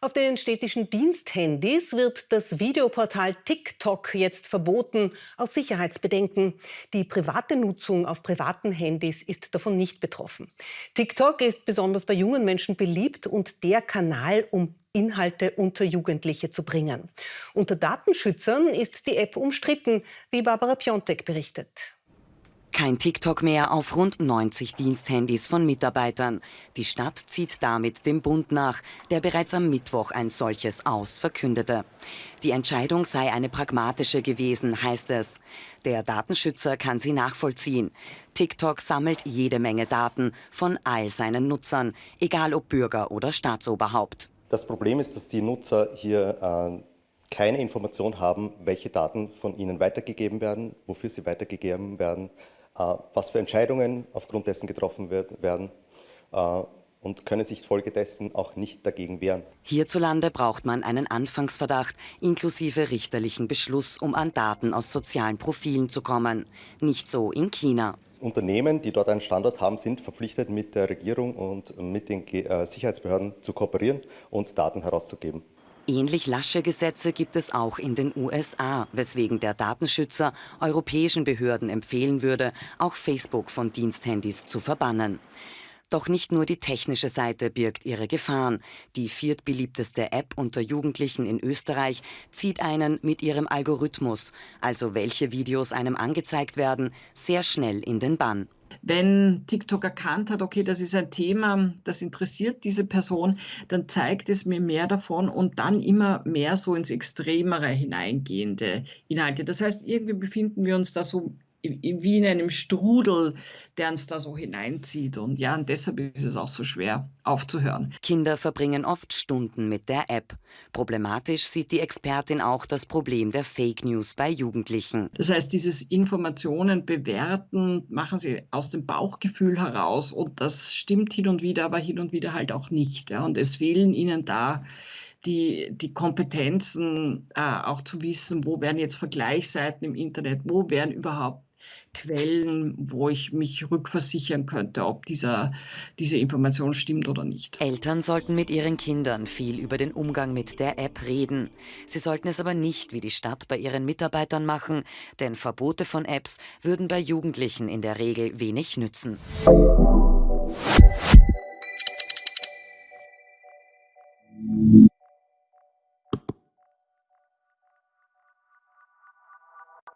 Auf den städtischen Diensthandys wird das Videoportal TikTok jetzt verboten, aus Sicherheitsbedenken. Die private Nutzung auf privaten Handys ist davon nicht betroffen. TikTok ist besonders bei jungen Menschen beliebt und der Kanal, um Inhalte unter Jugendliche zu bringen. Unter Datenschützern ist die App umstritten, wie Barbara Piontek berichtet. Kein TikTok mehr auf rund 90 Diensthandys von Mitarbeitern. Die Stadt zieht damit dem Bund nach, der bereits am Mittwoch ein solches Aus verkündete. Die Entscheidung sei eine pragmatische gewesen, heißt es. Der Datenschützer kann sie nachvollziehen. TikTok sammelt jede Menge Daten von all seinen Nutzern, egal ob Bürger oder Staatsoberhaupt. Das Problem ist, dass die Nutzer hier äh keine Information haben, welche Daten von ihnen weitergegeben werden, wofür sie weitergegeben werden, was für Entscheidungen aufgrund dessen getroffen werden äh, und können sich folgedessen auch nicht dagegen wehren. Hierzulande braucht man einen Anfangsverdacht inklusive richterlichen Beschluss, um an Daten aus sozialen Profilen zu kommen. Nicht so in China. Unternehmen, die dort einen Standort haben, sind verpflichtet, mit der Regierung und mit den äh, Sicherheitsbehörden zu kooperieren und Daten herauszugeben. Ähnlich lasche Gesetze gibt es auch in den USA, weswegen der Datenschützer europäischen Behörden empfehlen würde, auch Facebook von Diensthandys zu verbannen. Doch nicht nur die technische Seite birgt ihre Gefahren. Die viertbeliebteste App unter Jugendlichen in Österreich zieht einen mit ihrem Algorithmus, also welche Videos einem angezeigt werden, sehr schnell in den Bann wenn TikTok erkannt hat, okay, das ist ein Thema, das interessiert diese Person, dann zeigt es mir mehr davon und dann immer mehr so ins Extremere hineingehende Inhalte. Das heißt, irgendwie befinden wir uns da so wie in einem Strudel, der uns da so hineinzieht. Und ja, und deshalb ist es auch so schwer aufzuhören. Kinder verbringen oft Stunden mit der App. Problematisch sieht die Expertin auch das Problem der Fake News bei Jugendlichen. Das heißt, dieses Informationen bewerten machen sie aus dem Bauchgefühl heraus und das stimmt hin und wieder, aber hin und wieder halt auch nicht. Ja. Und es fehlen ihnen da die, die Kompetenzen, äh, auch zu wissen, wo werden jetzt Vergleichsseiten im Internet, wo werden überhaupt Quellen, wo ich mich rückversichern könnte, ob dieser, diese Information stimmt oder nicht. Eltern sollten mit ihren Kindern viel über den Umgang mit der App reden. Sie sollten es aber nicht wie die Stadt bei ihren Mitarbeitern machen, denn Verbote von Apps würden bei Jugendlichen in der Regel wenig nützen.